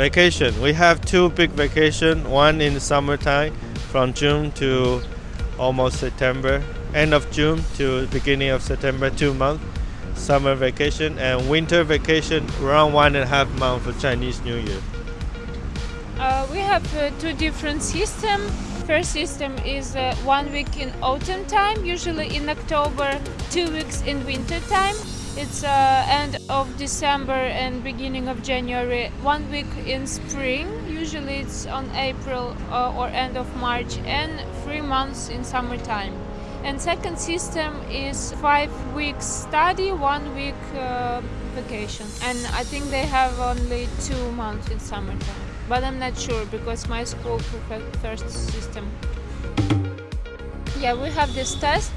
Vacation. We have two big vacation. One in the summertime, from June to almost September. End of June to beginning of September, two months. Summer vacation and winter vacation around one and a half month for Chinese New Year. Uh, we have uh, two different systems. First system is uh, one week in autumn time, usually in October, two weeks in winter time. It's uh, end of December and beginning of January. One week in spring, usually it's on April uh, or end of March, and three months in summertime. And second system is five weeks study, one week uh, vacation. And I think they have only two months in summertime. But I'm not sure because my school prefers first system. Yeah, we have this test,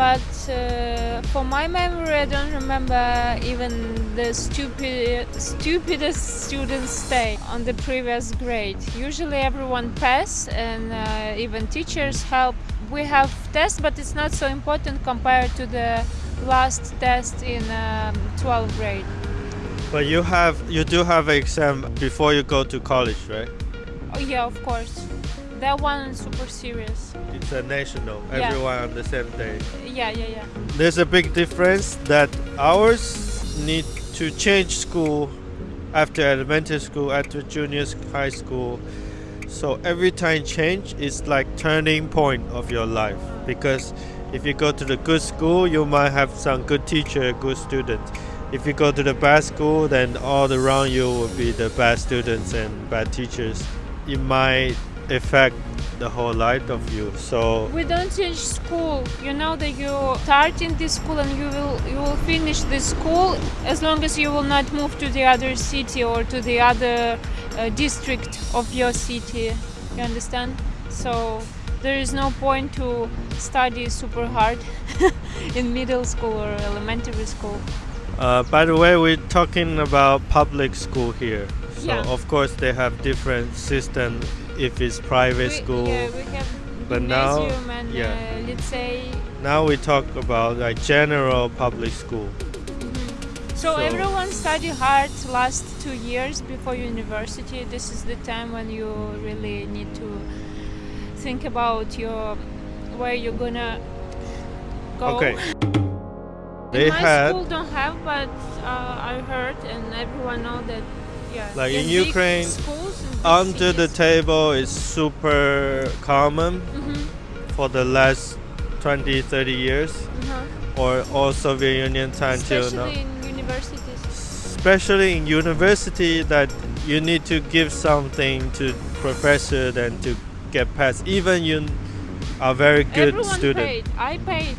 but uh, for my memory, I don't remember even the stupid, stupidest students stay on the previous grade. Usually everyone pass and uh, even teachers help. We have tests, but it's not so important compared to the last test in um, 12th grade. But you have you do have an exam before you go to college, right? Oh yeah, of course. That one is super serious. It's a national. Yeah. Everyone on the same day. Yeah, yeah, yeah. There's a big difference that ours need to change school after elementary school, after junior high school. So every time change is like turning point of your life because if you go to the good school, you might have some good teacher, good student. If you go to the bad school, then all around you will be the bad students and bad teachers. It might affect the whole life of you. So We don't change school. You know that you start in this school and you will you will finish this school as long as you will not move to the other city or to the other uh, district of your city. You understand? So there is no point to study super hard in middle school or elementary school. Uh, by the way, we're talking about public school here. So Yeah. of course they have different system if it's private We- school. Yeah, we have But now- and yeah. uh, let's say Now we talk about like general public school. So, So- everyone study hard last two years before university. This is the time when you really need to think about your where you're gonna go. Okay. They my had school don't have, but uh, I heard and everyone know that. Yeah. Like in Ukraine, schools in big under the table is super common Mhm, for the last 20 30 years uh-huh. or all Soviet Union time till now. Especially in universities. especially in university that you need to give something to professor than to get past even you are very good everyone student paid. I paid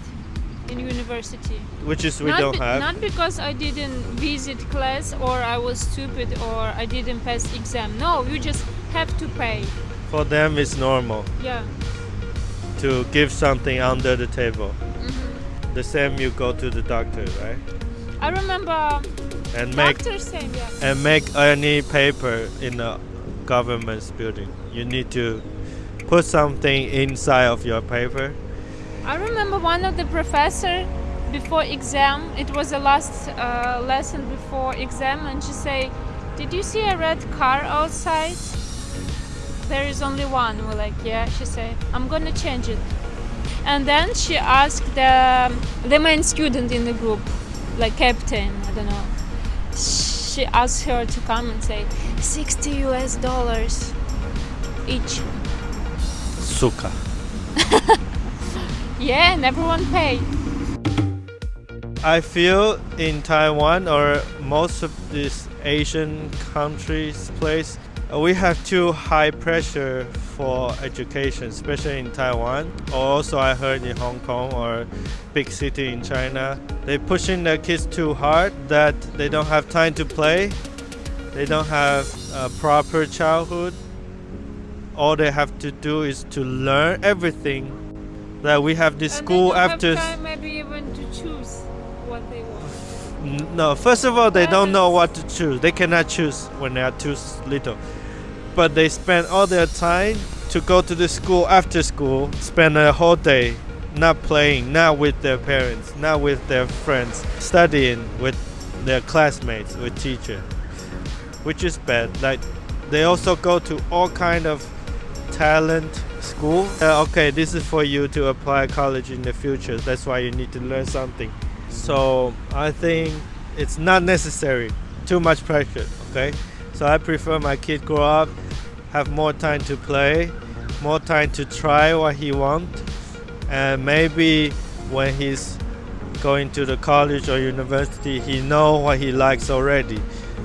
in university. which is we not don't have Not because I didn't visit class or I was stupid or I didn't pass exam. No, you just have to pay. for them it's normal Yeah. to give something under the table hmm the same you go to the doctor right I remember and make doctor saying yeah. and make any paper in the government's building you need to put something inside of your paper I remember one of the professor before exam. It was the last uh, lesson before exam, and she say, "Did you see a red car outside?" There is only one. We're like, "Yeah." She say, "I'm gonna change it." And then she asked the the main student in the group, like captain, I don't know. She asked her to come and say, "60 US dollars each." suka Yeah, and everyone paid. I feel in Taiwan or most of these Asian countries place uh, we have too high pressure for education, especially in Taiwan. Also, I heard in Hong Kong or big city in China, they pushing their kids too hard that they don't have time to play. They don't have a proper childhood. All they have to do is to learn everything. That we have this And school after. Have time maybe even to choose what they want. No, first of all, they don't know what to choose. They cannot choose when they are too little. But they spend all their time to go to the school after school, spend a whole day not playing, not with their parents, not with their friends, studying with their classmates, with teacher, which is bad. Like they also go to all kind of talent school. Uh, okay, this is for you to apply college in the future. That's why you need to learn something. So I think it's not necessary. Too much pressure. Okay, so I prefer my kid grow up, have more time to play, more time to try what he want, and maybe when he's going to the college or university, he know what he likes already.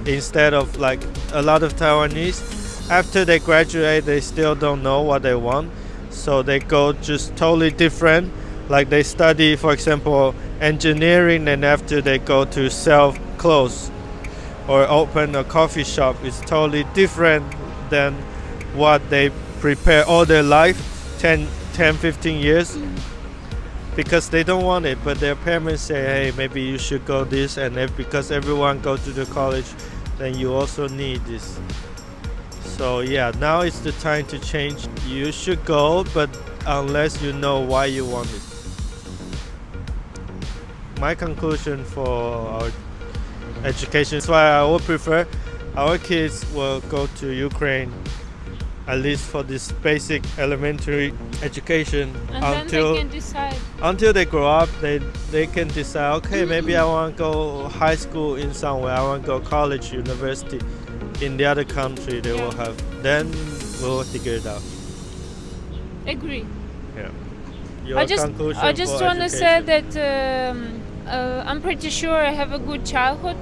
Instead of like a lot of Taiwanese, after they graduate, they still don't know what they want, so they go just totally different. Like they study, for example, engineering, and after they go to sell clothes or open a coffee shop, it's totally different than what they prepare all their life 10, 10 15 years. Because they don't want it but their parents say hey maybe you should go this and if, because everyone go to the college then you also need this so yeah now is the time to change. You should go but unless you know why you want it. My conclusion for our education is why i would prefer our kids will go to ukraine at least for this basic elementary education And until then they can decide. until they grow up they they can decide okay maybe mm-hmm. i want to go high school in somewhere i want to go college university in the other country they will have then we'll figure it out Agree. yeah your I just conclusion I just want to say that um, uh, I'm pretty sure I have a good childhood.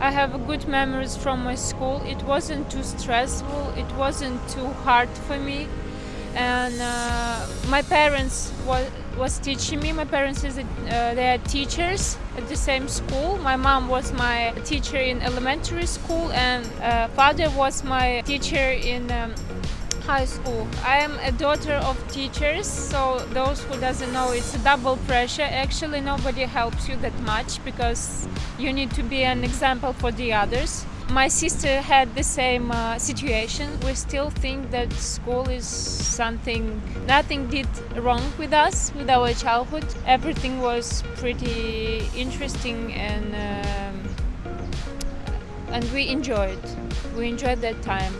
I have good memories from my school. It wasn't too stressful. It wasn't too hard for me, and uh, my parents was was teaching me. My parents is uh, they are teachers at the same school. My mom was my teacher in elementary school, and uh, father was my teacher in. Um, high school. I am a daughter of teachers, so those who doesn't know, it's a double pressure. Actually, nobody helps you that much because you need to be an example for the others. My sister had the same uh, situation. We still think that school is something, nothing did wrong with us, with our childhood. Everything was pretty interesting and, um, and we enjoyed. We enjoyed that time.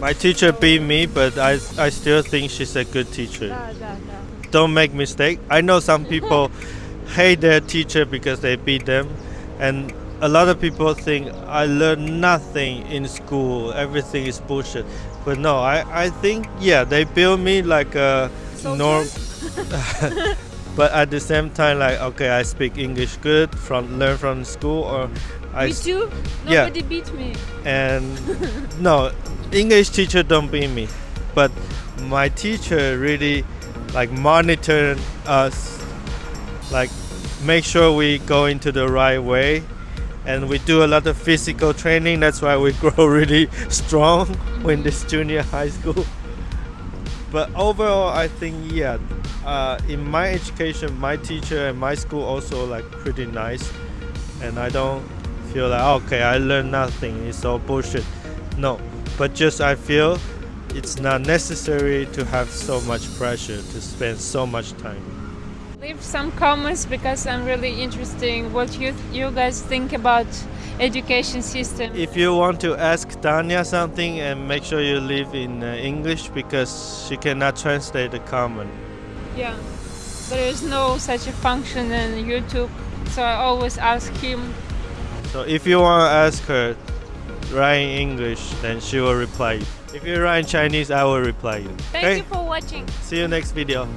My teacher beat me, but I, I still think she's a good teacher. Don't make mistake. I know some people hate their teacher because they beat them, and a lot of people think I learned nothing in school. Everything is bullshit. But no, I, I think yeah they build me like a norm. but at the same time, like okay, I speak English good from learn from school or I Me too. yeah. Nobody beat me. and no english teacher don't beat me but my teacher really like monitor us like make sure we go into the right way and we do a lot of physical training. That's why we grow really strong when this junior high school. But overall i think yeah uh, in my education my teacher and my school also like pretty nice. And I don't feel like okay I learned nothing it's all bullshit. No but just I feel it's not necessary to have so much pressure to spend so much time Leave some comments because I'm really interested what you you guys think about education system. if you want to ask Tanya something and make sure you leave in uh, English because she cannot translate the comment yeah, there is no such a function in YouTube, so I always ask him. so if you want to ask her write in English then she will reply if you write in Chinese I will reply you Thank you for watching. see you next video